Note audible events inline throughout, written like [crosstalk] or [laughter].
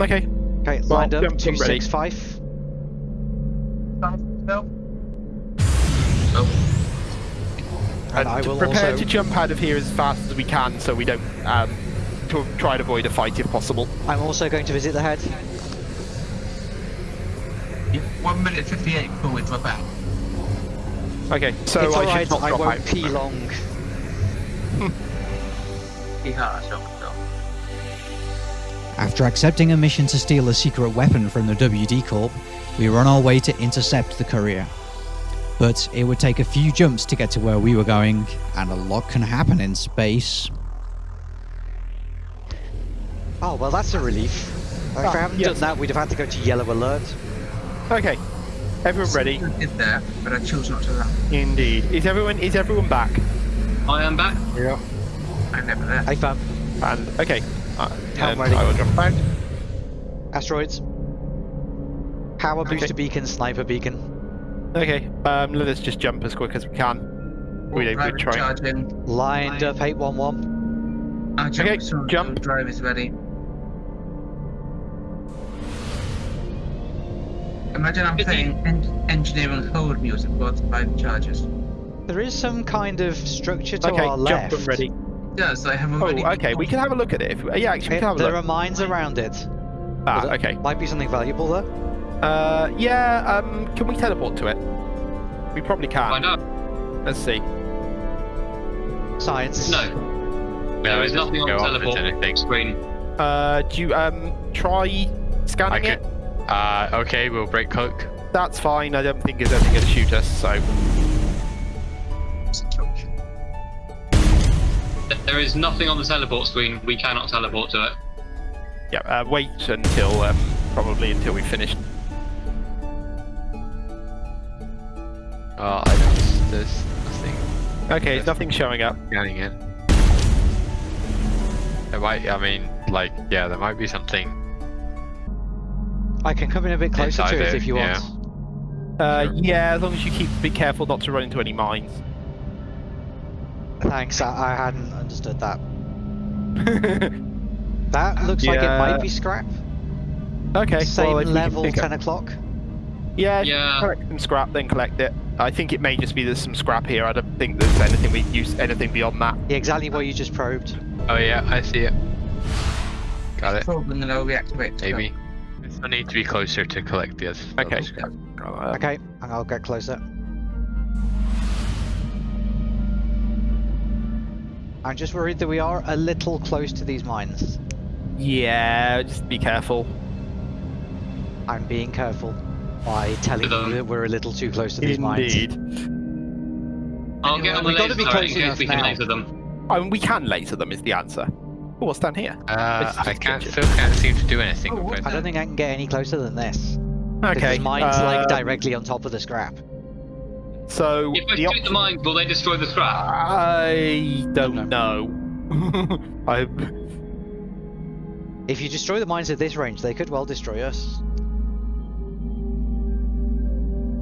Okay. Okay, Well, lined up. jump Two ready. six five. No. And I And will prepare also. to jump out of here as fast as we can, so we don't um, to try and avoid a fight if possible. I'm also going to visit the head. One minute fifty-eight before we drop out. Okay, so it's I alright. should not I drop won't out. pee long. Yeah, sure, sure. After accepting a mission to steal a secret weapon from the WD Corp, we were on our way to intercept the courier. But it would take a few jumps to get to where we were going, and a lot can happen in space. Oh well, that's a relief. If Ah, I hadn't yes. done that, we'd have had to go to yellow alert. Okay, everyone ready? I did there, but I chose not to run. Indeed. Is everyone is everyone back? I am back. Yeah. I'm never there. Hey fam, And okay, uh, I'm and. I will jump out. asteroids. Power Okay. booster beacon, sniper beacon. Okay, um, let us just jump as quick as we can. We, we Private try. charge in. Lined up 811. I'll jump Okay, as soon jump. drive is ready. Imagine I'm playing en- engineering code music while it's private charges. There is some kind of structure to Okay, our jump left. and ready. Yes, I have Oh, okay, we can have a look at it. If, yeah, actually, we can have a there look. are mines around it. Ah, There okay. Might be something valuable there. Uh, yeah. Um, can we teleport to it? We probably can. Find out. Let's see. Science. No, there No, is nothing on go the off teleport anything. screen. Uh, do you um try scanning I it? Uh, okay, we'll break cloak. That's fine. I don't think there's anything going to shoot us. So There is nothing on the teleport screen. We cannot teleport to it. yeah. Uh, wait until um, probably until we finish. Uh, I don't, there's nothing Okay, there's nothing showing up. scanning in. There might. I mean, like, yeah, there might be something. I can come in a bit closer to it it, if you yeah. want. Uh, yeah, as long as you keep be careful not to run into any mines. Thanks, I, I hadn't understood that. [laughs] That looks like it Yeah. might be scrap. okay, Same well, if we level, 10 o'clock. Yeah, Yeah. collect some scrap, then collect it. I think it may just be there's some scrap here. I don't think there's anything we use anything beyond that. Yeah, exactly what you just probed. Oh yeah, I see it. Got it. Probe and then I'll reactivate. the Maybe. I need to be closer to collect this. Okay. other scrap. Okay, and I'll get closer. I'm just worried that we are a little close to these mines. Yeah, just be careful. I'm being careful by telling Um, you that we're a little too close to these mines. Indeed. I'll get on the We've gotta laser be turret close in case enough we can now. laser them. I mean, we can laser them is the answer. Oh, what's down here? Uh, I can't. Still can't seem to do anything. Oh, I don't think I can get any closer than this. Okay. Because mine's like uh, directly on top of the scrap. So If I the shoot the mines, will they destroy the scrap? I don't know. [laughs] I. If you destroy the mines at this range, they could well destroy us.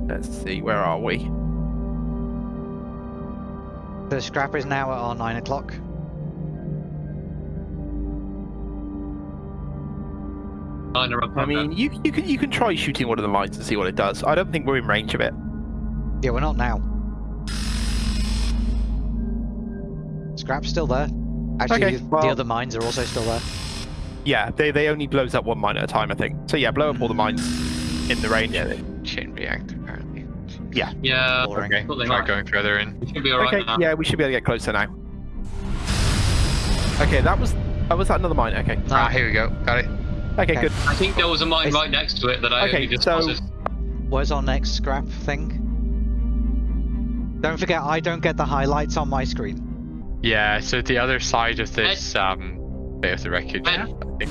Let's see. Where are we? The scrap is now at our 9 o'clock. Nine are up I mean, you you can you can try shooting one of the mines and see what it does. I don't think we're in range of it. Yeah, we're not now. Scrap's still there. Actually, Okay, the other mines are also still there. Yeah, they they only blows up one mine at a time, I think. So yeah, blow up all the mines in the range. Yeah, the chain reactor apparently. that. Yeah, Boring. Okay, Thought they try might. going further in. we should be alright okay, now. yeah, we should be able to get closer now. Okay, that was oh, was that another mine? Okay, Ah, here we go. Got it. okay, Okay. good. I think there was a mine It's- right next to it that I Okay, only just so- spotted. Where's our next scrap thing? Don't forget, I don't get the highlights on my screen. Yeah, so the other side of this um bit of the wreckage. Ed? I think.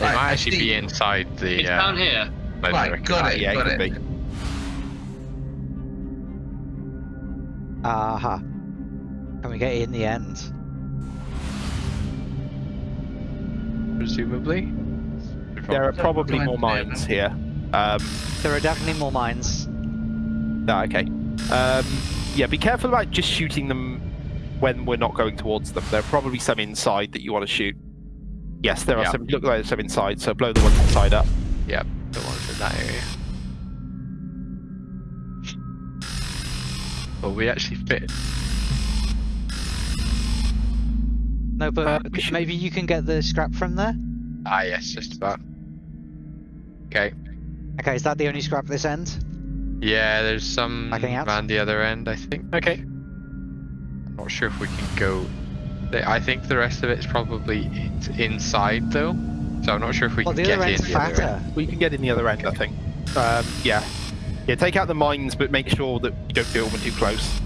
It Right, might I actually be inside the. It's uh, down here. laser Right, got Ah, it. yeah, it got could it. be. Aha. Can we get in the end? Presumably. There are probably more mines here. Um, There are definitely more mines. ah, okay. Um, yeah, be careful about just shooting them when we're not going towards them. There are probably some inside that you want to shoot. Yes, there are Yeah. some. Look like there's some inside, so blow the ones inside up. Yep, the ones in that area. Well, we actually fit. No, but Uh, should- maybe you can get the scrap from there? Ah, yes, just about. Okay. Okay, is that the only scrap this end? Yeah, there's some Backing out? around the other end, I think. Okay. I'm not sure if we can go. I think the rest of it's probably inside though, so I'm not sure if we Well, can get in end's the other fatter. end. We can get in the other end, I think. Um, yeah. Yeah, take out the mines, but make sure that you don't build them too close.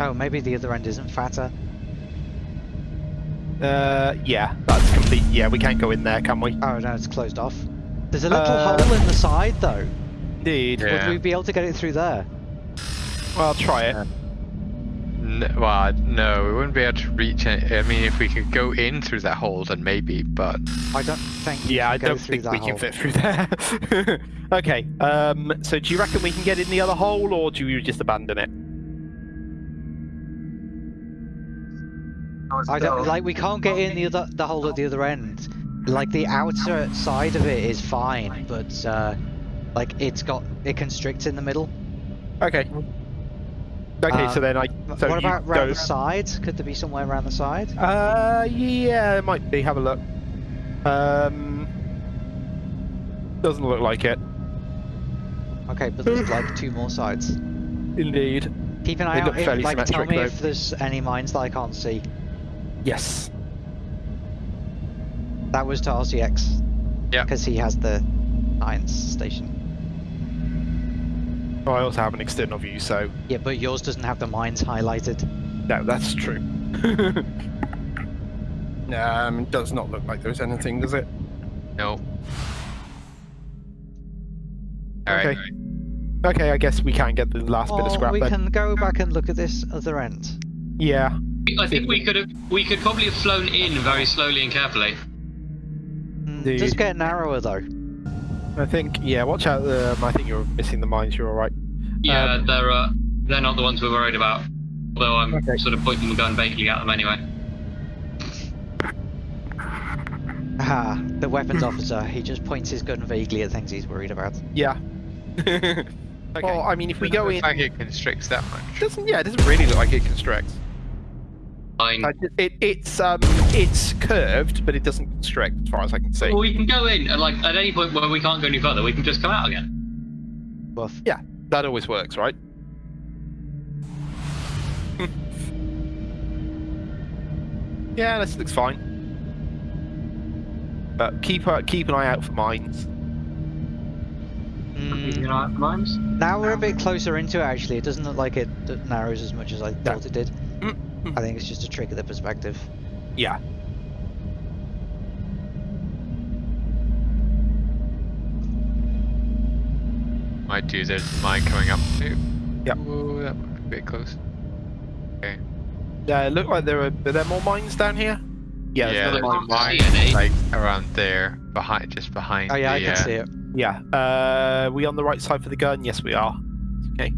Oh, maybe the other end isn't fatter. Uh, yeah, that's complete. Yeah, we can't go in there, can we? Oh no, it's closed off. There's a little Uh, hole in the side though. Indeed. Yeah. Would we be able to get it through there? Well, I'll try it. N- well, no, we wouldn't be able to reach it. I mean, if we could go in through that hole, then maybe, but I don't think. you Yeah, I go don't through think that we hole. can fit through there. [laughs] okay. Um. So, do you reckon we can get in the other hole, or do you just abandon it? I don't like. We can't get in the other the hole at the other end. Like the outer side of it is fine, but uh, like it's got it constricts in the middle. Okay. Okay. Uh, so then I. So what you about go. round the side? Could there be somewhere around the side? Uh. Yeah, it might be. Have a look. Um. Doesn't look like it. Okay, but there's like two more sides. Indeed. Keep an They eye look out. If, like, tell me though. if there's any mines that I can't see. Yes. That was to RCX. Yeah. Because he has the mines station. Oh, I also have an external view, so Yeah, but yours doesn't have the mines highlighted. no, that's true. [laughs] um. Does not look like there's anything, does it? no. Alright. Okay. Okay, I guess we can get the last bit of scrap we then. can go back and look at this other end. Yeah. I think we could have we could probably have flown in very slowly and carefully. Mm, it does Indeed. get narrower though. I think, yeah, watch out. Um, I think you're missing the mines. You're all right. Yeah, Um, they're uh, they're not the ones we're worried about. Although I'm Okay. sort of pointing the gun vaguely at them anyway. Ah, the weapons officer. He just points his gun vaguely at things he's worried about. Yeah. [laughs] okay. Well, I mean, if we go in, Looks like it constricts that much. doesn't yeah, it doesn't really look like it constricts. Fine. Uh, it, it's um, it's curved, but it doesn't constrict, as far as I can see. Well, we can go in, and like at any point where we can't go any further, we can just come out again. yeah That always works, right? [laughs] yeah, this looks fine. But keep uh, keep an eye out for mines. Mm, You know, mines. now we're a bit closer into it actually. It doesn't look like it narrows as much as I thought it did. Mm, mm. I think it's just a trick of the perspective. Yeah. Might do. There's mine coming up too. Yep. Ooh, that might be a bit close. Uh, look like there were, are there more mines down here? Yeah, there's yeah, another mine. a mine like around there, behind, just behind. Oh yeah, I can uh, see it. Yeah. Uh, we on the right side for the gun? Yes, we are. Okay.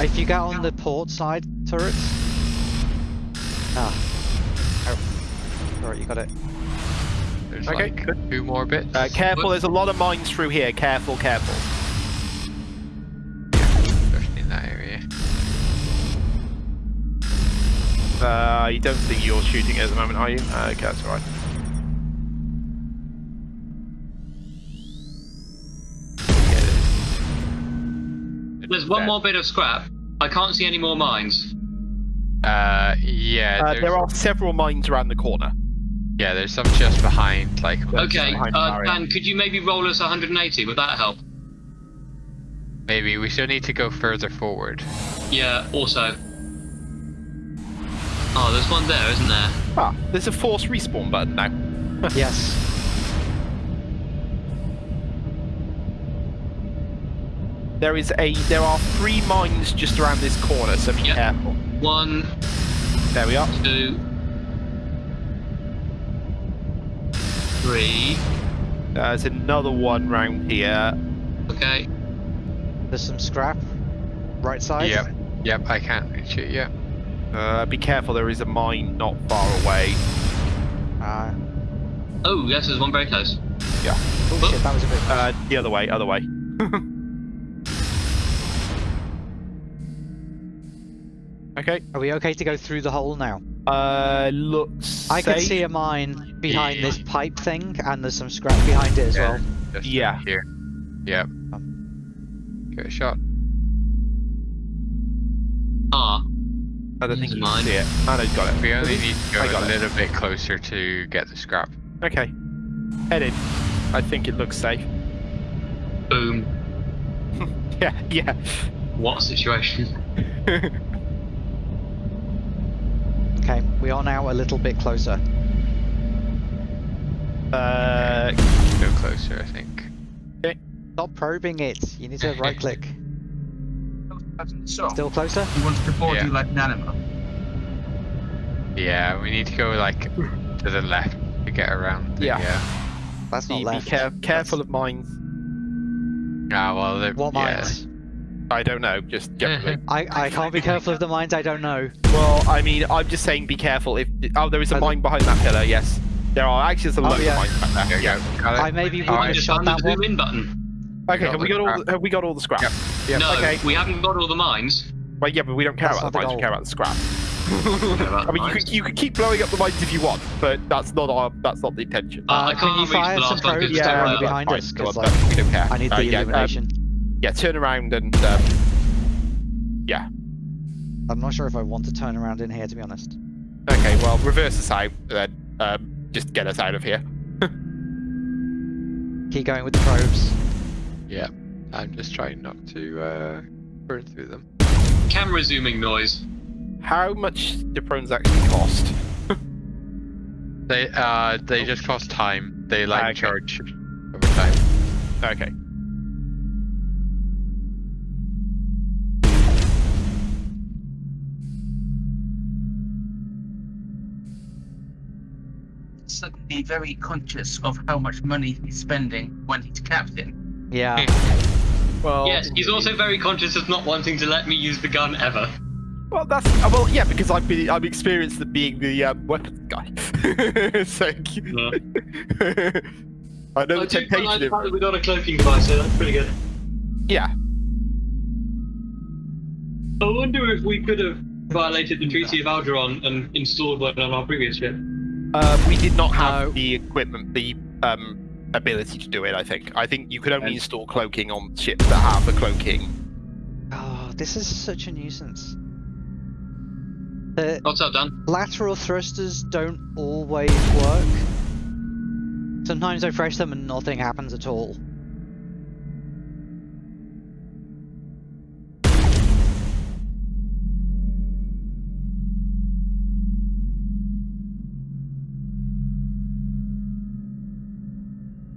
If you get on the port side turrets. Ah. Oh. Alright, you got it. There's Okay, like good. two more bits. Uh, careful, there's a lot of mines through here. Careful, careful. especially in that area. Uh, you don't think you're shooting at the moment, are you? Uh, okay, that's alright. There's one Yeah. more bit of scrap. I can't see any more mines. Uh, yeah. Uh, there are several mines around the corner. Yeah, there's some just behind, like. Okay, behind uh, Mario. Dan, could you maybe roll us 180? Would that help? Maybe we still need to go further forward. Yeah, also. Oh, there's one there, isn't there? Ah, there's a force respawn button now. [laughs] Yes. There is a there are three mines just around this corner, so be Yeah. careful. One, There we are. two, three. There's another one round here. Okay. There's some scrap. Right side. Yep. Yep. I can't reach it yet. Uh, be careful, there is a mine not far away. Uh, Oh, yes, there's one very close. Yeah. Oh shit, that was a bit. Uh, the other way, other way. [laughs] okay. Are we okay to go through the hole now? Uh, looks. I can see a mine behind this pipe thing, and there's some scrap behind it as Yeah. well. Just Yeah. Here. Yep. Get a shot. Ah, I don't think Use you mine. see it. I know, got it. We only need to go I got a it. little bit closer to get the scrap. Okay. Head in. I think it looks safe. boom. [laughs] Yeah, yeah. What situation. [laughs] Okay, we are now a little bit closer. uh, Go closer, I think. Stop probing it. You need to [laughs] right click. So, Still closer? he wants to board Yeah. you like Nanima. Yeah, we need to go like to the left to get around. The, Yeah. Uh, That's be, not be left. care- careful of mines. ah, well, the, What yeah. mines? I don't know, just generally. [laughs] I, I can't be careful of the mines I don't know. well, I mean, I'm just saying be careful. If Oh, there is a Are mine behind that pillar, yes. There are actually there's a Oh, load yeah. of mines back there. There you go. Got it. I maybe wouldn't I have just shot found the that zoom one. in button. Okay, got have we got all the, have we got all the scrap? Yep. Yep. no, okay. we haven't got all the mines. Well, yeah, but we don't care That's about the not the mines. We care about the scrap. [laughs] About I mean, you could, you could keep blowing up the mines if you want, but that's not our that's not the intention. Uh, I Uh, can can't you fire some last probes yeah, they're, uh, behind us? go 'cause, on, like, we don't care. I need Uh, the yeah, um, illumination. Yeah, turn around and um, yeah. I'm not sure if I want to turn around in here, to be honest. Okay, well, reverse us out, then um, just get us out of here. [laughs] Keep going with the probes. Yeah. I'm just trying not to uh, burn through them. Camera zooming noise. How much do drones actually cost? They uh they just cost time. They like Okay. charge over time. Okay. Suddenly very conscious of how much money he's spending when he's captain. Yeah. Well, Yes, he's also very conscious of not wanting to let me use the gun ever. Well, that's uh, well, yeah, because I've been I've experienced the being the um, weapons guy. [laughs] so [laughs] Yeah. I know the do quite like temptation. the Of, fact that we got a cloaking device, so that's pretty good. yeah, I wonder if we could have violated the Treaty of Algeron and installed one on our previous ship. Uh, we did not have No. the equipment, the um, ability to do it. I think. I think you could only And- install cloaking on ships that have the cloaking. Oh, this is such a nuisance. The What's up, Dan? lateral thrusters don't always work. Sometimes I press them and nothing happens at all.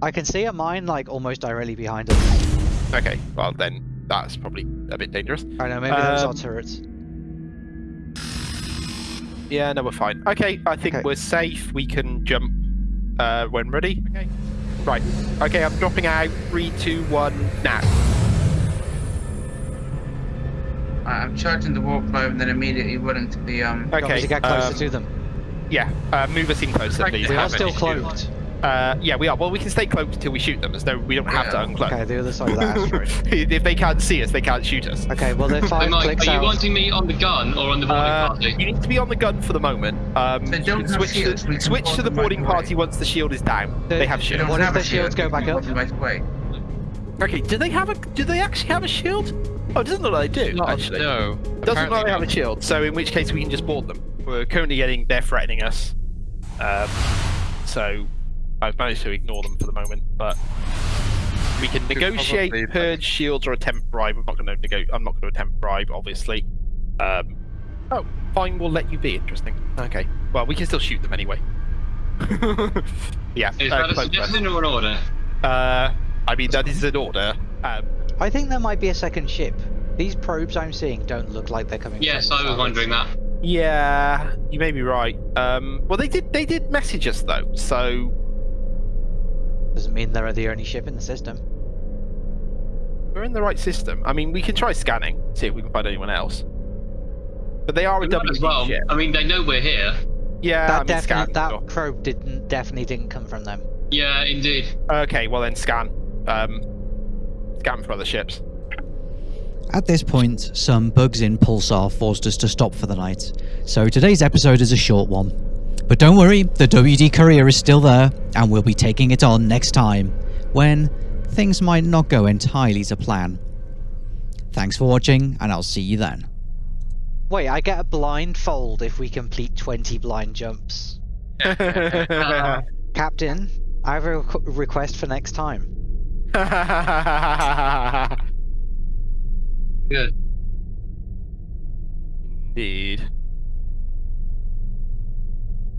I can see a mine like almost directly behind us. Okay, well then that's probably a bit dangerous. I know, maybe those are Um, turrets. Yeah, no, we're fine. Okay, I think Okay. we're safe. We can jump uh, when ready. Okay. Right. Okay, I'm dropping out. Three, two, one, now. I- I'm charging the warp drive and then immediately running to the um. Do you want me Okay. to get closer um, to them. Yeah, uh, move us in closer, Like please. We are still any cloaked. Uh, yeah, we are. Well, we can stay cloaked until we shoot them. There's no, we don't have to Yeah. uncloak. Okay, the other side of that [laughs] asteroid. if they can't see us, they can't shoot us. Okay, well, they're [laughs] Hey, five Mike, clicks are you out. wanting me on the gun or on the boarding Uh, party? you need to be on the gun for the moment. Um, They don't can have switch shields, to, switch to the them right boarding away. party once the shield is down. They- They have shields. don't What if have the a shields go back up? board them Right away. Okay, do they have a? Do they actually have a shield? Oh, it doesn't look like they do. Not- actually, no. doesn't look like they have a shield. So in which case we can just board them. We're currently getting they're threatening us. Um, so I've managed to ignore them for the moment, but We can negotiate probably- purge shields or attempt bribe. I'm not going to nego- I'm not going to attempt bribe, obviously. Um, oh, fine. We'll let you be. Interesting. Okay. Well, we can still shoot them anyway. [laughs] yeah. Is uh, that a suggestion or an order? Uh, I mean, that is an order. Um, I think there might be a second ship. These probes I'm seeing don't look like they're coming. Yes, from I was Salvage. wondering that. yeah, you may be right. Um, well, they did. They did message us though, so Doesn't mean they're the only ship in the system. we're in the right system. I mean, we can try scanning, see if we can find anyone else. But they are a We might as WD well. ship. I mean, they know we're here. Yeah, that I mean, definitely scan. that sure. probe didn't definitely didn't come from them. Yeah, indeed. Okay, well then scan. Um, scan for other ships. At this point, some bugs in Pulsar forced us to stop for the night, so today's episode is a short one. But don't worry, the WD Courier is still there, and we'll be taking it on next time, when things might not go entirely to plan. Thanks for watching, and I'll see you then. Wait, I get a blindfold if we complete 20 blind jumps. [laughs] Captain, I have a requ- request for next time. [laughs] Good. Indeed.